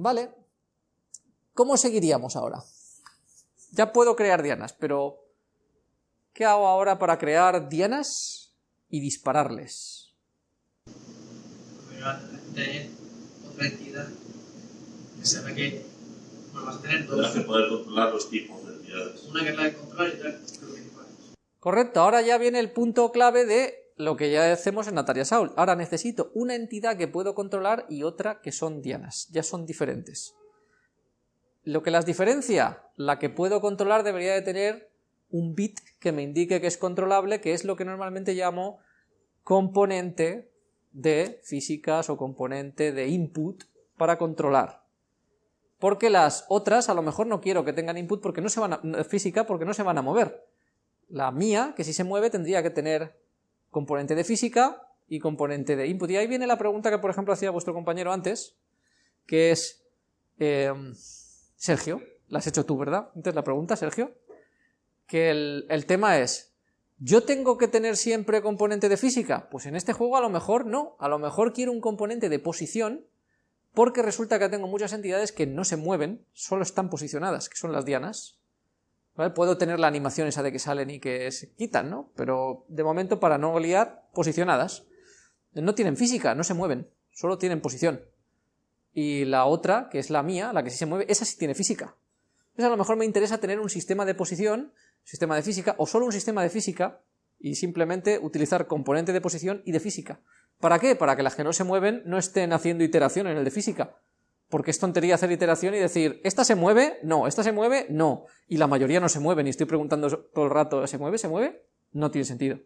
Vale. ¿Cómo seguiríamos ahora? Ya puedo crear dianas, pero ¿qué hago ahora para crear dianas y dispararles? de otra entidad que se ve que bueno, vas a tener Tendrás dos. que poder controlar los tipos de entidades. Una que es la de control y otra que es que disparas. Correcto, ahora ya viene el punto clave de lo que ya hacemos en Natalia Saul. Ahora necesito una entidad que puedo controlar y otra que son dianas, ya son diferentes. Lo que las diferencia, la que puedo controlar debería de tener un bit que me indique que es controlable, que es lo que normalmente llamo componente de físicas o componente de input para controlar. Porque las otras a lo mejor no quiero que tengan input porque no se van a, física porque no se van a mover. La mía, que si se mueve, tendría que tener componente de física y componente de input. Y ahí viene la pregunta que, por ejemplo, hacía vuestro compañero antes, que es, eh, Sergio, la has hecho tú, ¿verdad? Entonces la pregunta, Sergio, que el, el tema es, ¿yo tengo que tener siempre componente de física? Pues en este juego a lo mejor no, a lo mejor quiero un componente de posición, porque resulta que tengo muchas entidades que no se mueven, solo están posicionadas, que son las dianas, Puedo tener la animación esa de que salen y que se quitan, ¿no? Pero de momento, para no liar, posicionadas. No tienen física, no se mueven, solo tienen posición. Y la otra, que es la mía, la que sí se mueve, esa sí tiene física. Entonces a lo mejor me interesa tener un sistema de posición, sistema de física, o solo un sistema de física, y simplemente utilizar componente de posición y de física. ¿Para qué? Para que las que no se mueven no estén haciendo iteración en el de física, porque es tontería hacer iteración y decir, ¿esta se mueve? No, ¿esta se mueve? No. Y la mayoría no se mueven y estoy preguntando todo el rato, ¿se mueve? ¿Se mueve? No tiene sentido.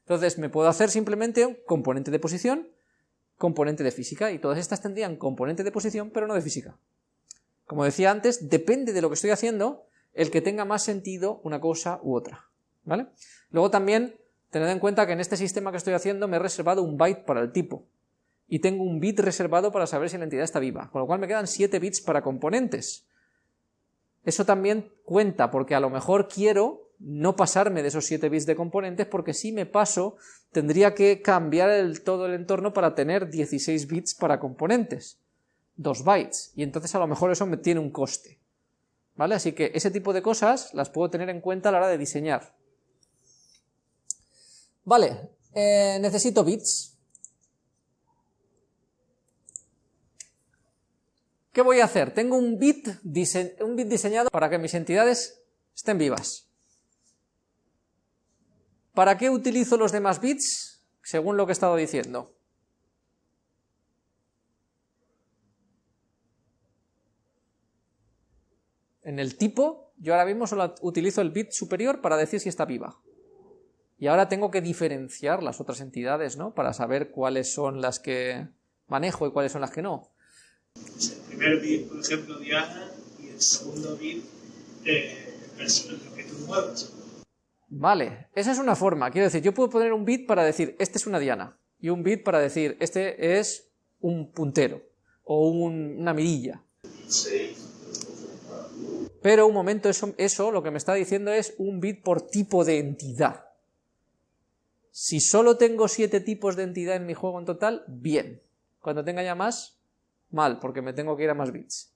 Entonces me puedo hacer simplemente un componente de posición, componente de física, y todas estas tendrían componente de posición, pero no de física. Como decía antes, depende de lo que estoy haciendo, el que tenga más sentido una cosa u otra. ¿Vale? Luego también, tened en cuenta que en este sistema que estoy haciendo me he reservado un byte para el tipo y tengo un bit reservado para saber si la entidad está viva, con lo cual me quedan 7 bits para componentes. Eso también cuenta, porque a lo mejor quiero no pasarme de esos 7 bits de componentes, porque si me paso, tendría que cambiar todo el entorno para tener 16 bits para componentes, 2 bytes, y entonces a lo mejor eso me tiene un coste. ¿Vale? Así que ese tipo de cosas las puedo tener en cuenta a la hora de diseñar. Vale, eh, necesito bits. ¿Qué voy a hacer? Tengo un bit, diseñado para que mis entidades estén vivas. ¿Para qué utilizo los demás bits? Según lo que he estado diciendo. En el tipo, yo ahora mismo solo utilizo el bit superior para decir si está viva. Y ahora tengo que diferenciar las otras entidades, ¿no? Para saber cuáles son las que manejo y cuáles son las que no. Es el primer bit, por ejemplo, Diana, y el segundo bit eh, es lo que tú muevas. Vale, esa es una forma. Quiero decir, yo puedo poner un bit para decir, este es una diana, y un bit para decir, este es un puntero, o un- una mirilla. Pero un momento, eso, eso lo que me está diciendo es un bit por tipo de entidad. Si solo tengo siete tipos de entidad en mi juego en total, bien. Cuando tenga ya más, mal, porque me tengo que ir a más bits.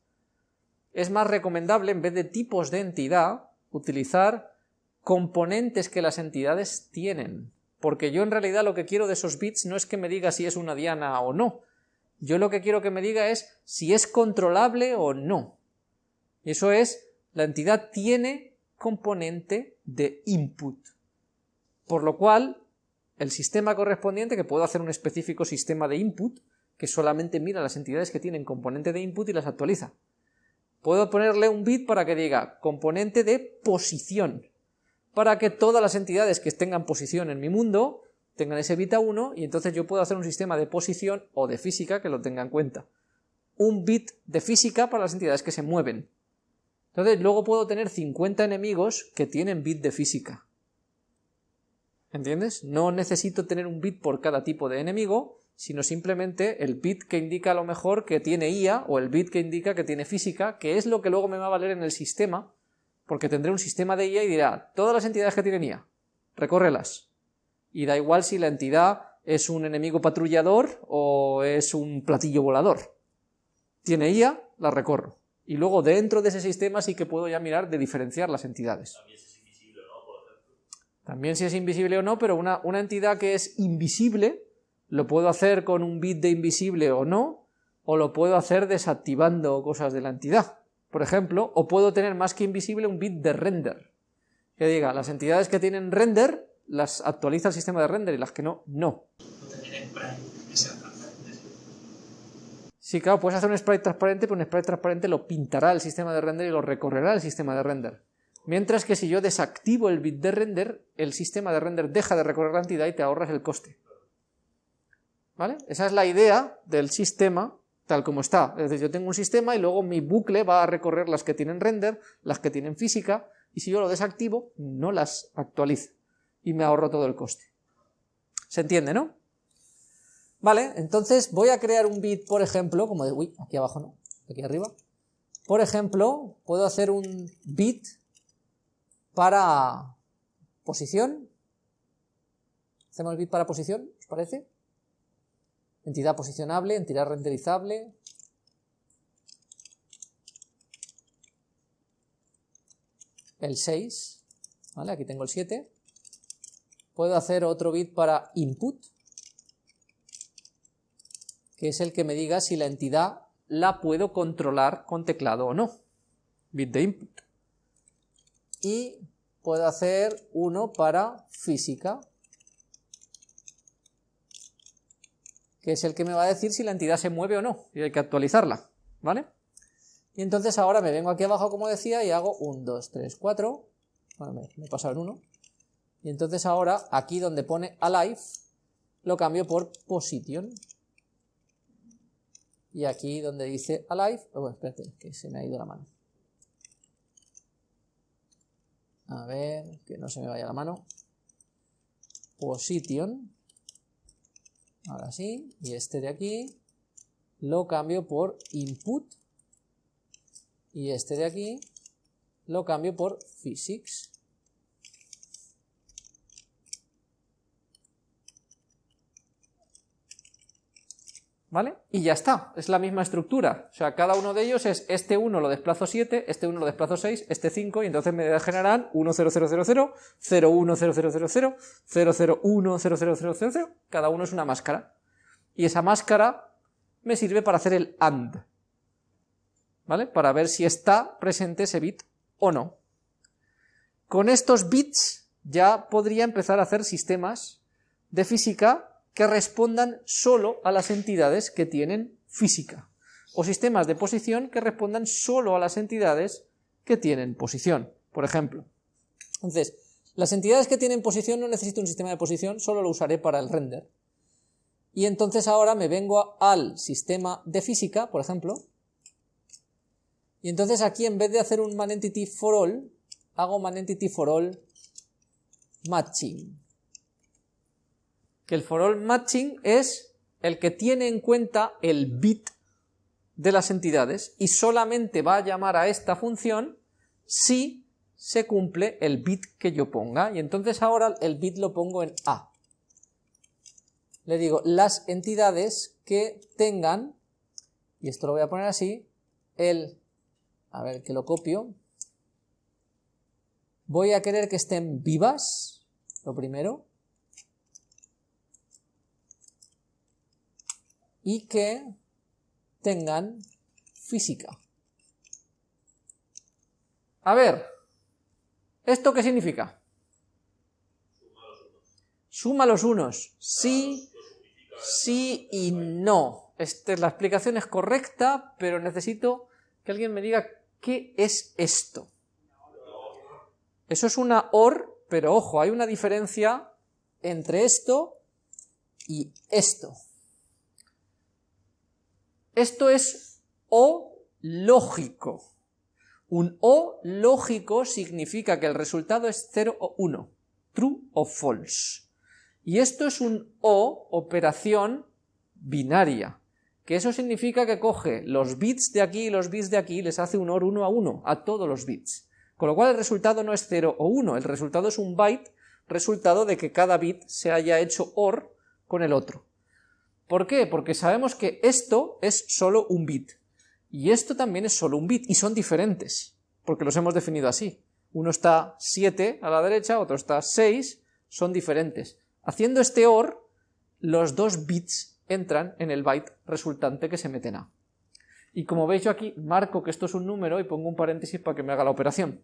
Es más recomendable, en vez de tipos de entidad, utilizar componentes que las entidades tienen. Porque yo en realidad lo que quiero de esos bits no es que me diga si es una diana o no. Yo lo que quiero que me diga es si es controlable o no. Eso es, la entidad tiene componente de input. Por lo cual, el sistema correspondiente, que puedo hacer un específico sistema de input, que solamente mira las entidades que tienen componente de input y las actualiza. Puedo ponerle un bit para que diga componente de posición, para que todas las entidades que tengan posición en mi mundo tengan ese bit a 1 y entonces yo puedo hacer un sistema de posición o de física que lo tenga en cuenta. Un bit de física para las entidades que se mueven. Entonces luego puedo tener 50 enemigos que tienen bit de física. ¿Entiendes? No necesito tener un bit por cada tipo de enemigo, sino simplemente el bit que indica a lo mejor que tiene IA o el bit que indica que tiene física, que es lo que luego me va a valer en el sistema, porque tendré un sistema de IA y dirá, todas las entidades que tienen IA, recórrelas. Y da igual si la entidad es un enemigo patrullador o es un platillo volador. Tiene IA, la recorro. Y luego dentro de ese sistema sí que puedo ya mirar de diferenciar las entidades. También si es invisible o no, pero una, una entidad que es invisible, lo puedo hacer con un bit de invisible o no, o lo puedo hacer desactivando cosas de la entidad. Por ejemplo, o puedo tener más que invisible un bit de render. Que diga, las entidades que tienen render las actualiza el sistema de render y las que no, no. Sí, claro, puedes hacer un sprite transparente, pero un sprite transparente lo pintará el sistema de render y lo recorrerá el sistema de render. Mientras que si yo desactivo el bit de render, el sistema de render deja de recorrer la entidad y te ahorras el coste. ¿Vale? Esa es la idea del sistema tal como está. Es decir, yo tengo un sistema y luego mi bucle va a recorrer las que tienen render, las que tienen física, y si yo lo desactivo, no las actualiza. Y me ahorro todo el coste. ¿Se entiende, no? Vale, entonces voy a crear un bit, por ejemplo, como de, uy, aquí abajo no, aquí arriba. Por ejemplo, puedo hacer un bit para posición. ¿Hacemos bit para posición? ¿Os parece? Entidad posicionable, entidad renderizable. El 6, ¿vale? Aquí tengo el 7. Puedo hacer otro bit para input que es el que me diga si la entidad la puedo controlar con teclado o no. Bit de input. Y puedo hacer uno para física, que es el que me va a decir si la entidad se mueve o no, y hay que actualizarla, ¿vale? Y entonces ahora me vengo aquí abajo, como decía, y hago 1, 2, 3, 4, bueno, me, he pasado en 1, y entonces ahora, aquí donde pone alive, lo cambio por position, y aquí donde dice alive, oh, bueno, espérate, que se me ha ido la mano. A ver, que no se me vaya la mano. Position. Ahora sí, y este de aquí lo cambio por input. Y este de aquí lo cambio por physics. ¿Vale? Y ya está, es la misma estructura. O sea, cada uno de ellos es este 1 lo desplazo 7, este 1 lo desplazo 6, este 5, y entonces me generarán 1, 0, 0, 0, 0, 0, 1, 0, 0, 0, 0, 0, 0, 1, 0, 0, 0, 0, 0. Cada uno es una máscara. Y esa máscara me sirve para hacer el AND. ¿Vale? Para ver si está presente ese bit o no. Con estos bits ya podría empezar a hacer sistemas de física que respondan solo a las entidades que tienen física, o sistemas de posición que respondan solo a las entidades que tienen posición, por ejemplo. Entonces, las entidades que tienen posición no necesito un sistema de posición, solo lo usaré para el render. Y entonces ahora me vengo al sistema de física, por ejemplo, y entonces aquí en vez de hacer un manentity for all, hago manentity for all matching que el for all matching es el que tiene en cuenta el bit de las entidades y solamente va a llamar a esta función si se cumple el bit que yo ponga. Y entonces ahora el bit lo pongo en A. Le digo las entidades que tengan, y esto lo voy a poner así, el, a ver que lo copio, voy a querer que estén vivas, lo primero, y que tengan física. A ver, ¿esto qué significa? Suma los unos. Sí, sí y no. Este, la explicación es correcta, pero necesito que alguien me diga qué es esto. Eso es una OR, pero ojo, hay una diferencia entre esto y esto. Esto es O lógico. Un O lógico significa que el resultado es 0 o 1, true o false. Y esto es un O operación binaria, que eso significa que coge los bits de aquí y los bits de aquí y les hace un OR 1 a 1 a todos los bits. Con lo cual el resultado no es 0 o 1, el resultado es un byte resultado de que cada bit se haya hecho OR con el otro. ¿Por qué? Porque sabemos que esto es solo un bit. Y esto también es solo un bit, y son diferentes, porque los hemos definido así. Uno está 7 a la derecha, otro está 6, son diferentes. Haciendo este OR, los dos bits entran en el byte resultante que se mete en A. Y como veis yo aquí marco que esto es un número y pongo un paréntesis para que me haga la operación.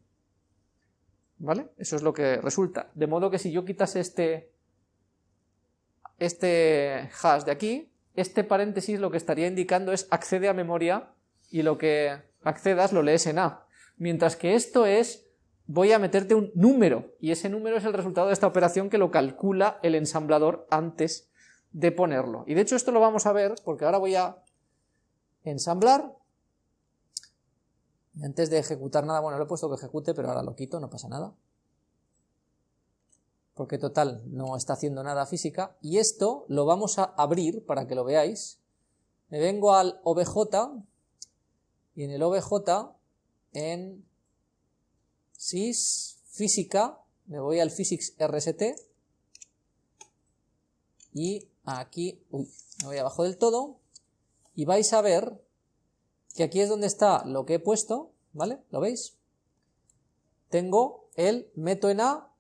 ¿Vale? Eso es lo que resulta. De modo que si yo quitase este, este hash de aquí, este paréntesis lo que estaría indicando es accede a memoria y lo que accedas lo lees en A. Mientras que esto es voy a meterte un número y ese número es el resultado de esta operación que lo calcula el ensamblador antes de ponerlo. Y de hecho esto lo vamos a ver porque ahora voy a ensamblar y antes de ejecutar nada, bueno, lo he puesto que ejecute, pero ahora lo quito, no pasa nada. Porque total, no está haciendo nada física. Y esto lo vamos a abrir para que lo veáis. Me vengo al OBJ y en el OBJ, en sys física, me voy al physics rst y aquí, uy, me voy abajo del todo y vais a ver que aquí es donde está lo que he puesto, ¿vale? ¿Lo veis? Tengo el meto en A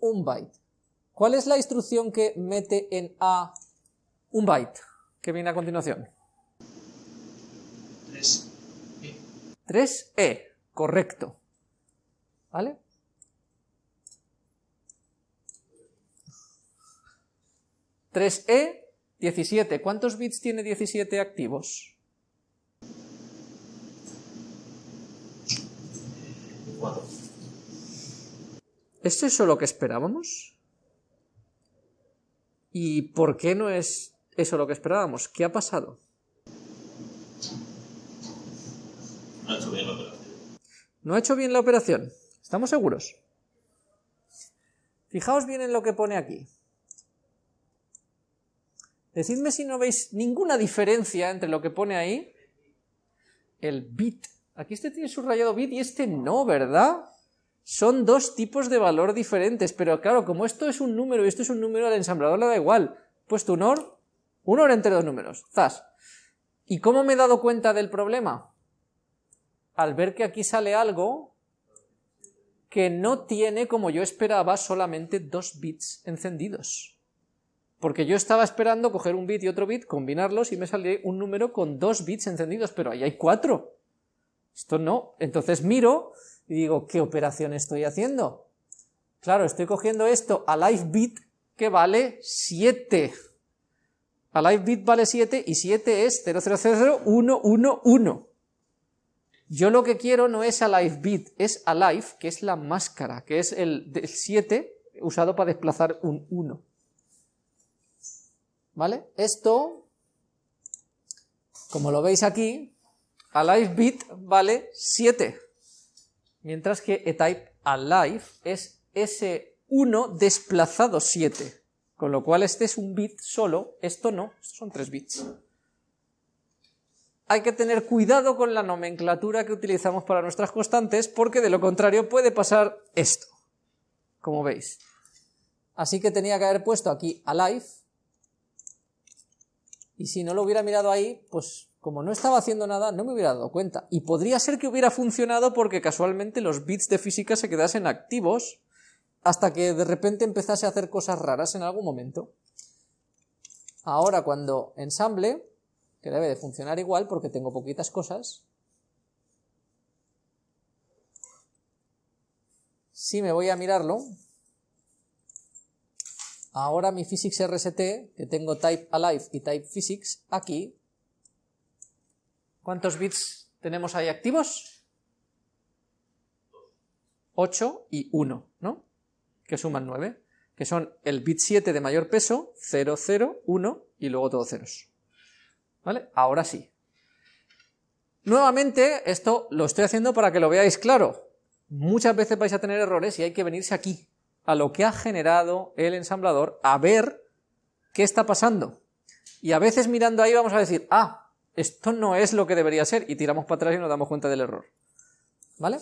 un byte. ¿Cuál es la instrucción que mete en A un byte? Que viene a continuación. 3E. 3E, correcto. ¿Vale? ¿3E? 17. ¿Cuántos bits tiene 17 activos? ¿Es eso lo que esperábamos? ¿Y por qué no es eso lo que esperábamos? ¿Qué ha pasado? No ha hecho bien la operación. ¿No ha hecho bien la operación? ¿Estamos seguros? Fijaos bien en lo que pone aquí. Decidme si no veis ninguna diferencia entre lo que pone ahí, el bit. Aquí este tiene subrayado bit y este no, ¿verdad? Son dos tipos de valor diferentes, pero claro, como esto es un número y esto es un número, al ensamblador le da igual. Puesto un OR, un OR entre dos números, zas. ¿Y cómo me he dado cuenta del problema? Al ver que aquí sale algo que no tiene, como yo esperaba, solamente dos bits encendidos. Porque yo estaba esperando coger un bit y otro bit, combinarlos y me sale un número con dos bits encendidos, pero ahí hay cuatro. Esto no. Entonces miro y digo, ¿qué operación estoy haciendo? Claro, estoy cogiendo esto a live bit que vale 7. A live bit vale 7 y 7 es 0000111. Yo lo que quiero no es a live bit, es a live, que es la máscara, que es el, 7 usado para desplazar un 1. ¿Vale? Esto, como lo veis aquí, a live bit vale 7 mientras que eType alive es ese 1 desplazado 7, con lo cual este es un bit solo, esto no, estos son 3 bits. Hay que tener cuidado con la nomenclatura que utilizamos para nuestras constantes, porque de lo contrario puede pasar esto, como veis. Así que tenía que haber puesto aquí alive, y si no lo hubiera mirado ahí, pues como no estaba haciendo nada, no me hubiera dado cuenta. Y podría ser que hubiera funcionado porque casualmente los bits de física se quedasen activos hasta que de repente empezase a hacer cosas raras en algún momento. Ahora cuando ensamble, que debe de funcionar igual porque tengo poquitas cosas, si me voy a mirarlo, ahora mi physics RST, que tengo type alive y type physics, aquí ¿Cuántos bits tenemos ahí activos? 8 y 1, ¿no? Que suman 9, que son el bit 7 de mayor peso, 0, 0, 1 y luego todos ceros. ¿Vale? Ahora sí. Nuevamente, esto lo estoy haciendo para que lo veáis claro. Muchas veces vais a tener errores y hay que venirse aquí, a lo que ha generado el ensamblador, a ver qué está pasando. Y a veces mirando ahí vamos a decir, ah, esto no es lo que debería ser, y tiramos para atrás y nos damos cuenta del error. ¿Vale?